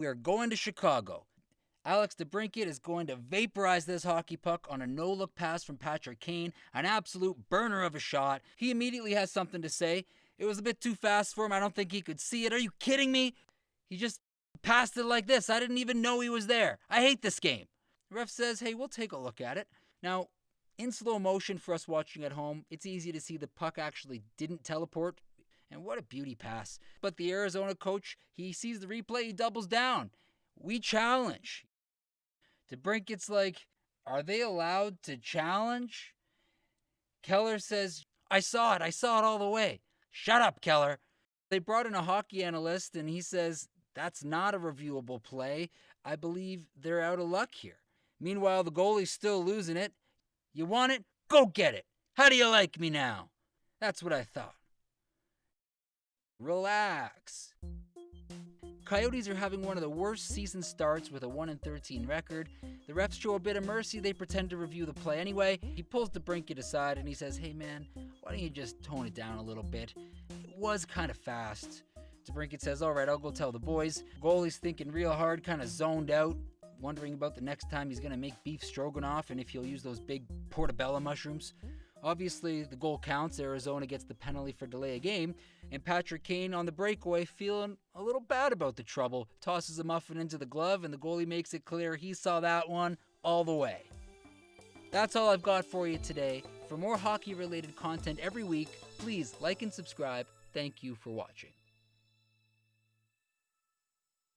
We are going to Chicago. Alex DeBrincat is going to vaporize this hockey puck on a no look pass from Patrick Kane, an absolute burner of a shot. He immediately has something to say. It was a bit too fast for him. I don't think he could see it. Are you kidding me? He just passed it like this. I didn't even know he was there. I hate this game. The ref says, hey, we'll take a look at it. Now, in slow motion for us watching at home, it's easy to see the puck actually didn't teleport. And what a beauty pass. But the Arizona coach, he sees the replay, he doubles down. We challenge. DeBrincat's like, Are they allowed to challenge? Keller says, I saw it. I saw it all the way. Shut up, Keller. They brought in a hockey analyst and he says, That's not a reviewable play. I believe they're out of luck here. Meanwhile, the goalie's still losing it. You want it? Go get it. How do you like me now? That's what I thought. Relax. Coyotes are having one of the worst season starts with a 1 13 record. The refs show a bit of mercy, they pretend to review the play anyway. He pulls DeBrincat aside and he says, Hey man, why don't you just tone it down a little bit? It was kind of fast. DeBrincat says, Alright, I'll go tell the boys. Goalie's thinking real hard, kind of zoned out, wondering about the next time he's going to make beef stroganoff and if he'll use those big portobello mushrooms. Obviously, the goal counts. Arizona gets the penalty for delay a game, and Patrick Kane on the breakaway, feeling a little bad about the trouble, tosses a muffin into the glove, and the goalie makes it clear he saw that one all the way. That's all I've got for you today. For more hockey related content every week, please like and subscribe. Thank you for watching.